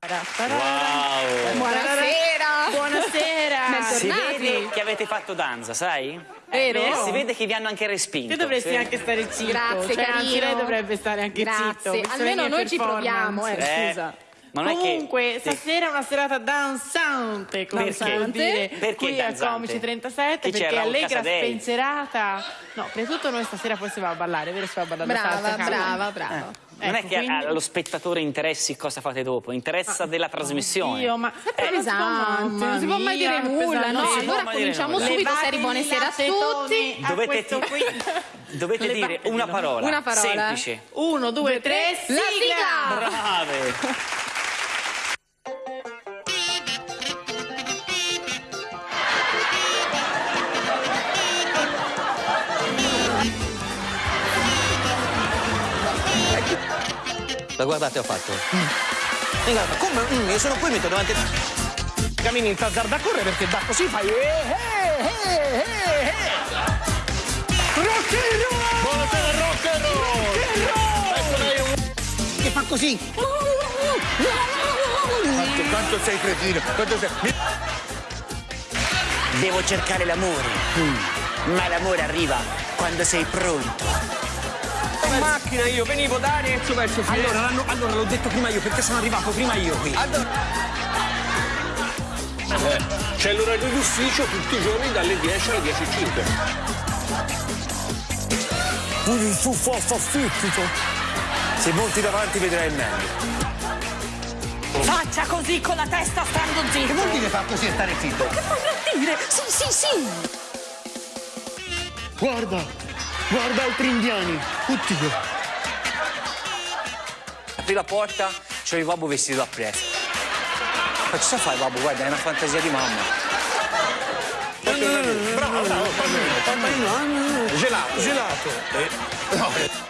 Wow! Buonasera! Buonasera! Si vede che avete fatto danza, sai? Vero? Eh, si vede che vi hanno anche respinto. Tu dovresti sì. anche stare zitto. Grazie, cioè, anzi, lei dovrebbe stare anche Grazie. zitto. Almeno noi ci proviamo, eh. Eh, Scusa. ma non è che- Comunque, sì. stasera è una serata danzante, come può dire, Perché qui danzante? a Comici 37, Chi perché allegra, Casadei? spensierata. No, prima di tutto noi stasera poi si va a ballare, vero? Si va a ballare la Brava, salsa brava, brava. Non Ecco, è che quindi- allo spettatore interessi cosa fate dopo, interessa della trasmissione. Io, ma È pesante, non si può mai dire nulla, no? Allora dire cominciamo nulla. subito, Seri, buonasera a tutti. a Dovete, qui. dovete dire Levatelo. una parola, Una parola. semplice. Uno, due, tre, La sigla! sigla! Brave! La guardate ho fatto. E guarda, come? Mm, io sono qui, metto davanti. Cammini in tazzarda a correre perché da così fai. Eh, eh, eh, eh, eh. Rock and roll! Buonasera, rock and roll! Ecco lei un- Che fa così. Quanto, quanto sei cretino, quanto sei... Mi- Devo cercare l'amore, ma l'amore arriva quando sei pronto. In macchina io venivo da Arezzo verso Firenze. Allora, allora l'ho detto prima io perché sono arrivato prima io qui. C'è l'orario d'ufficio tutti i giorni dalle 10 alle 10.05. Pure il tuo forza fittico. Se monti davanti vedrai meglio. Faccia così con la testa stando zitto. Che vuol dire fa così e stare zitto? dire? Sì, sì, sì. Guarda, guarda altri indiani. Oddio. Apri la porta, c'è il babbo vestito da prete. Ma cosa fai, babbo? Guarda, è una fantasia di mamma. Bravo, bravo, Gelato. Gelato. Oddio!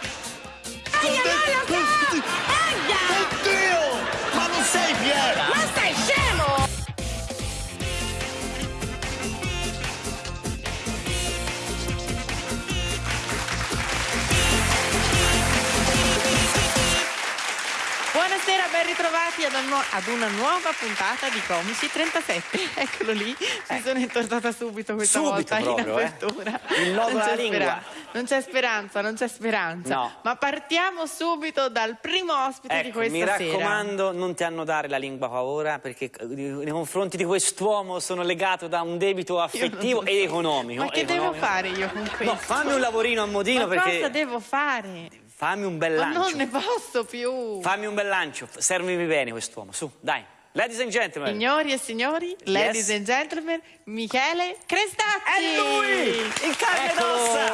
Buonasera, ben ritrovati ad, ad una nuova puntata di Comici 37. Eccolo lì, mi sono intortata subito questa Eh. Subito volta proprio, in eh. apertura. Il nodo alla lingua. non c'è speranza, non c'è speranza. No. Ma partiamo subito dal primo ospite di Ecco, questa mi sera. raccomando, non ti annodare la lingua paura perché eh, nei confronti di quest'uomo sono legato da un debito affettivo ed economico. Ma che devo economico. fare io con questo? No, fammi un lavorino a modino Ma perché cosa devo fare? Fammi un bel Ma lancio. non ne posso più. Fammi un bel lancio, servimi bene quest'uomo, su, dai. Ladies and gentlemen. Signori e signori, ladies and gentlemen, Michele Crestacci. È lui, il carne ed ossa.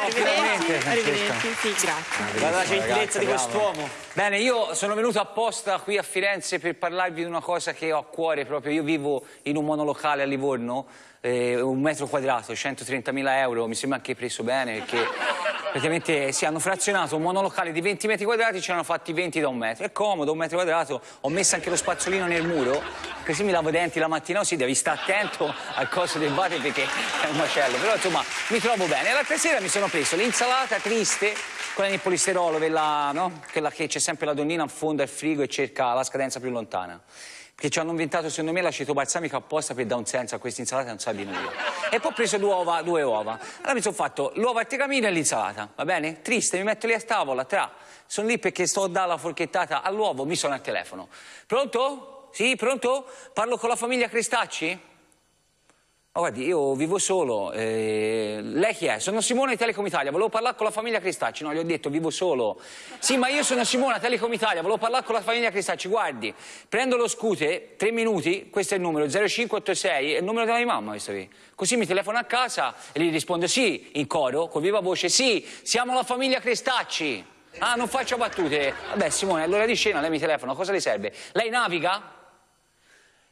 Arrivederci, arrivederci, sì, grazie. Guarda la gentilezza di quest'uomo. Bene, io sono venuto apposta qui a Firenze per parlarvi di una cosa che ho a cuore proprio. Io vivo in un monolocale a Livorno, eh, un metro quadrato, 130.000 euro, mi sembra anche preso bene perché praticamente si hanno frazionato un monolocale di 20 metri quadrati, ce ne hanno fatti 20 da un metro. È comodo, un metro quadrato, ho messo anche lo spazzolino nel muro, così mi lavo i denti la mattina, così devi stare attento al coso del vate perché è un macello. Però insomma mi trovo bene. E l'altra sera mi sono preso l'insalata triste quella nel polisterolo, quella, no? quella che c'è sempre la donnina in fondo al frigo e cerca la scadenza più lontana. Perché ci hanno inventato, secondo me, l'aceto balsamico apposta per dare un senso a questa insalata, non sa di nulla. E poi ho preso due uova, due uova. Allora mi sono fatto l'uovo al tegamino e l'insalata, va bene? Triste, mi metto lì a tavola, tra. Sono lì perché sto a dare la forchettata all'uovo, mi sono al telefono. Pronto? Sì, pronto? Parlo con la famiglia Crestacci? Ma guardi, io vivo solo. eh, lei chi è? Sono Simone di Telecom Italia, volevo parlare con la famiglia Crestacci. No, gli ho detto, vivo solo. Sì, ma io sono Simone, Telecom Italia, volevo parlare con la famiglia Crestacci. Guardi, prendo lo scooter, tre minuti, questo è il numero, 0586, è il numero della mia mamma, questo qui. Così mi telefono a casa e gli rispondo sì, in coro, con viva voce, sì, siamo la famiglia Crestacci. Ah, non faccio battute. Vabbè, Simone, all'ora di cena lei mi telefona, cosa le serve? Lei naviga?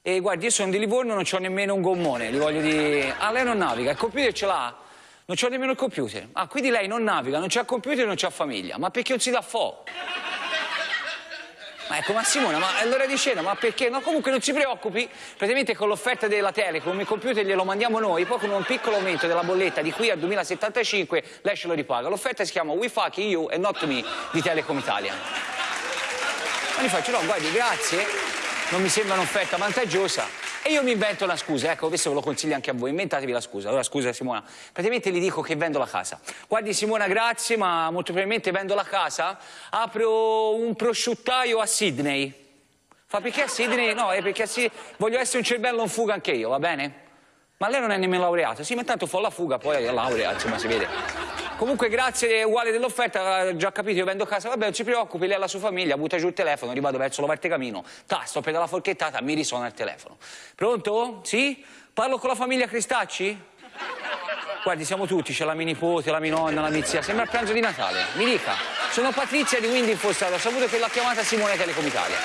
E guardi, io sono di Livorno, non ho nemmeno un gommone, gli voglio dire... Ah, lei non naviga, il computer ce l'ha? Non c'ho nemmeno il computer. Ah, quindi lei non naviga, non c'ha computer e non c'ha famiglia. Ma perché non si dà fo? Ma ecco, ma Simona, ma è l'ora di cena, ma perché? No, comunque non si preoccupi, praticamente con l'offerta della Telecom il computer glielo mandiamo noi, poi con un piccolo aumento della bolletta di qui al 2075 lei ce lo ripaga. L'offerta si chiama We Fuck You and Not Me di Telecom Italia. Ma gli faccio, no, guardi, grazie. Non mi sembra un'offerta vantaggiosa. E io mi invento una scusa, ecco, questo ve lo consiglio anche a voi, inventatevi la scusa. Allora, scusa Simona, praticamente gli dico che vendo la casa. Guardi Simona, grazie, ma molto probabilmente vendo la casa, apro un prosciuttaio a Sydney. Fa perché a Sydney? No, è perché a Sydney voglio essere un cervello in fuga anche io, va bene? Ma lei non è nemmeno laureata. Sì, ma intanto fa la fuga, poi è laurea, insomma, si vede. Comunque, grazie, uguale dell'offerta, eh, già capito, io vendo casa. Vabbè, non si preoccupi, lei ha la sua famiglia, butta giù il telefono, rivado verso l'Ovartecamino. Tasto, per la forchettata, mi risuona il telefono. Pronto? Sì? Parlo con la famiglia Cristacci? Guardi, siamo tutti, c'è la mia nipote, la mia nonna, la mia zia. Sembra il pranzo di Natale. Mi dica. Sono Patrizia di Windy Infostato. Ho saputo che l'ha chiamata Simone Telecom Italia.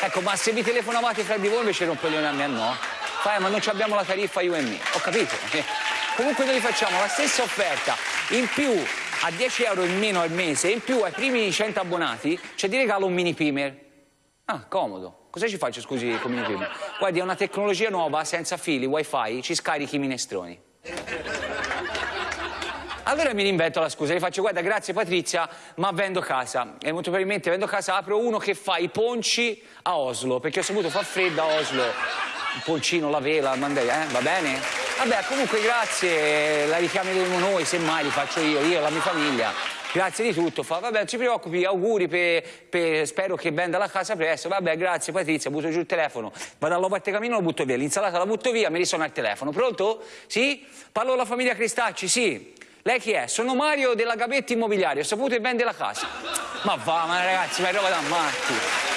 Ecco, ma se vi telefonavate fra di voi invece rompeglione a me, no? Fai, ma non ci abbiamo la tariffa io e me. Ho capito. Comunque noi facciamo la stessa offerta, in più a 10 euro in meno al mese, in più ai primi 100 abbonati c'è di regalo un mini primer. Ah, comodo. Cosa ci faccio, scusi, con mini primer? Guardi, è una tecnologia nuova, senza fili, wifi, ci scarichi i minestroni. Allora mi invento la scusa, gli faccio guarda grazie Patrizia ma vendo casa e molto probabilmente vendo casa apro uno che fa i ponci a Oslo perché ho saputo fa freddo a Oslo il poncino, la vela, il mandai, eh? va bene? Vabbè comunque grazie, la richiameremo noi semmai li faccio io, io e la mia famiglia grazie di tutto, fa vabbè non ci preoccupi, auguri, per, per, spero che venda la casa presto, vabbè grazie Patrizia, butto giù il telefono, vado all'ovatecamino, lo butto via, l'insalata la butto via, mi risuona il telefono, pronto? Sì? Parlo alla famiglia Cristacci, sì? Lei chi è? Sono Mario della Gabetti Immobiliare, ho saputo che vende la casa. Ma va, ma ragazzi, ma è roba da matti.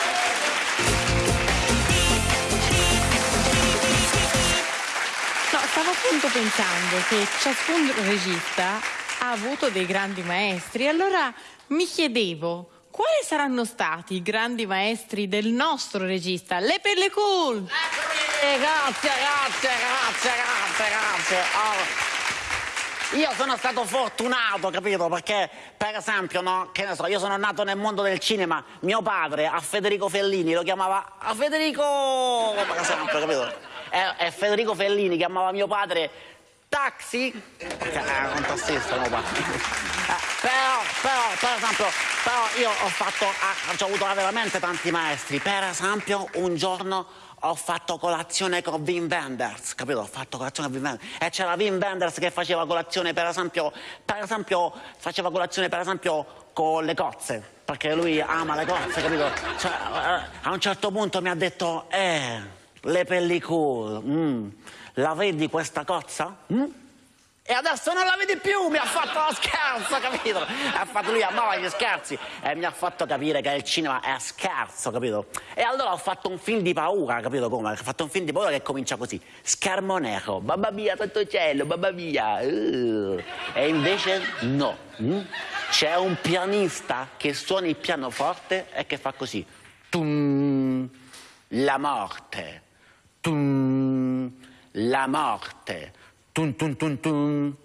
Appunto pensando che ciascun regista ha avuto dei grandi maestri, allora mi chiedevo quali saranno stati i grandi maestri del nostro regista, Le Pellicule. Eh, grazie, grazie, grazie, grazie, grazie. Oh. Io sono stato fortunato, capito? Perché, per esempio, no, che ne so, io sono nato nel mondo del cinema, mio padre a Federico Fellini lo chiamava a Federico, per esempio, capito? E, e Federico Fellini chiamava mio padre taxi, era un tassista mio padre. Eh, però, però, per esempio, però io ho fatto, ah, ho avuto veramente tanti maestri, per esempio un giorno ho fatto colazione con Wim Wenders, capito? Ho fatto colazione con Wim Wenders e c'era Wim Wenders che faceva colazione per esempio, per esempio, faceva colazione per esempio con le cozze, perché lui ama le cozze, capito? Cioè, a un certo punto mi ha detto, eh, le pellicole, mm, la vedi questa cozza? Mm? E adesso non la vedi più, mi ha fatto lo scherzo, capito? Ha fatto lui, amava gli scherzi e mi ha fatto capire che il cinema è scherzo, capito? E allora ho fatto un film di paura, capito come? Ho fatto un film di paura che comincia così, schermo nero, babba mia, sotto cielo, babba mia. Uh. E invece no, mm? c'è un pianista che suona il pianoforte e che fa così, Tum, la morte, Tum, la morte. Tun tun tun tun.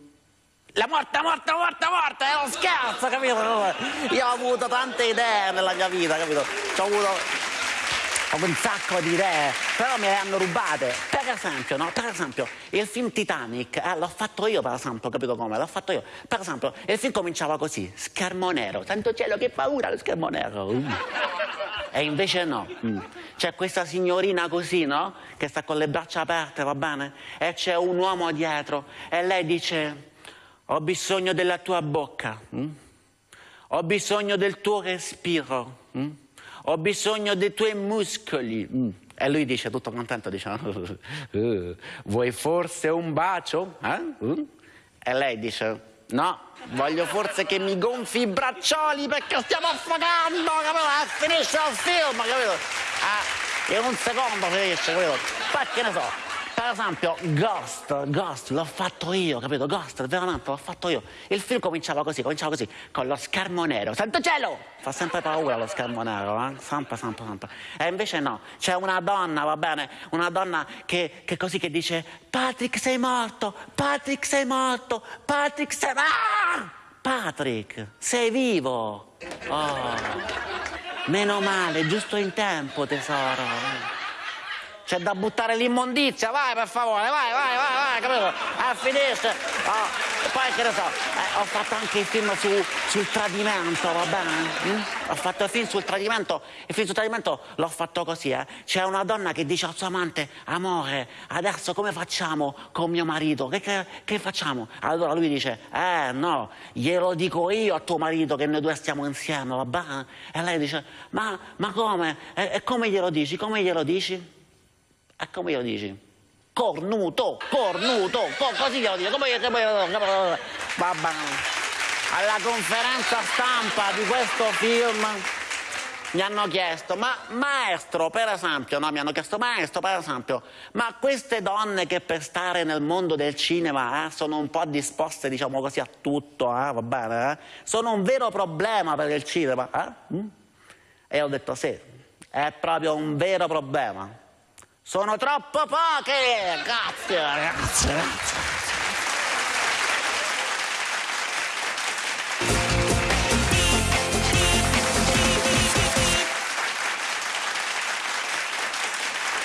La morte, morte, morte, morte, è uno scherzo, capito? Io ho avuto tante idee nella mia vita, capito? Ho avuto ho un sacco di idee, però me le hanno rubate. Per esempio, no? Per esempio, il film Titanic, eh, l'ho fatto io, per esempio, capito come? L'ho fatto io. Per esempio, il film cominciava così, schermo nero, tanto cielo che paura lo schermo nero. Uh. E invece no. Mm. C'è questa signorina così, no? Che sta con le braccia aperte, va bene? E c'è un uomo dietro e lei dice, ho bisogno della tua bocca, mm? ho bisogno del tuo respiro, mm? ho bisogno dei tuoi muscoli. Mm. E lui dice, tutto contento, dice, uh, vuoi forse un bacio? Eh? Uh? E lei dice, no, voglio forse che mi gonfi i braccioli perché stiamo affogando, capito? Eh, finisce il film, capito? Eh, in un secondo finisce, capito? Poi che ne so, per esempio Ghost, Ghost l'ho fatto io, capito? Ghost, veramente l'ho fatto io. Il film cominciava così, cominciava così, con lo schermo nero. Santo cielo! Fa sempre paura lo schermo nero, eh? Sempre, sempre, sempre. E invece no, c'è una donna, va bene? Una donna che, che così che dice Patrick sei morto, Patrick sei morto, Patrick sei... Ah! Patrick, sei vivo! Oh, meno male, giusto in tempo, tesoro. C'è da buttare l'immondizia, vai per favore, vai, vai, vai, vai, capito? Eh, finisce. Oh, poi che ne so, eh, ho fatto anche il film su- sul tradimento, va bene? Mm? Ho fatto il film sul tradimento, il film sul tradimento l'ho fatto così, eh. C'è una donna che dice al suo amante, amore, adesso come facciamo con mio marito? Che, che- che facciamo? Allora lui dice, eh no, glielo dico io a tuo marito che noi due stiamo insieme, va bene? E lei dice, ma, ma come? E, e come glielo dici? Come glielo dici? E come glielo dici? Cornuto, cornuto, co- così glielo dico, come, come, come, bene. Alla conferenza stampa di questo film mi hanno chiesto, ma maestro, per esempio, no, mi hanno chiesto, maestro, per esempio, ma queste donne che per stare nel mondo del cinema eh, sono un po' disposte, diciamo così, a tutto, eh, va bene, eh? sono un vero problema per il cinema, eh? Mm? E ho detto sì, è proprio un vero problema. Sono troppo poche! Grazie, grazie, grazie.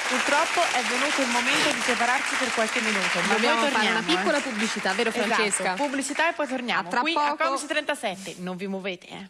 Purtroppo è venuto il momento di separarci per qualche minuto, ma Dobbiamo poi fare torniamo. una piccola eh. pubblicità, vero Francesca? Esatto, pubblicità e poi torniamo. A tra Qui a poco. Comics 37, non vi muovete, eh.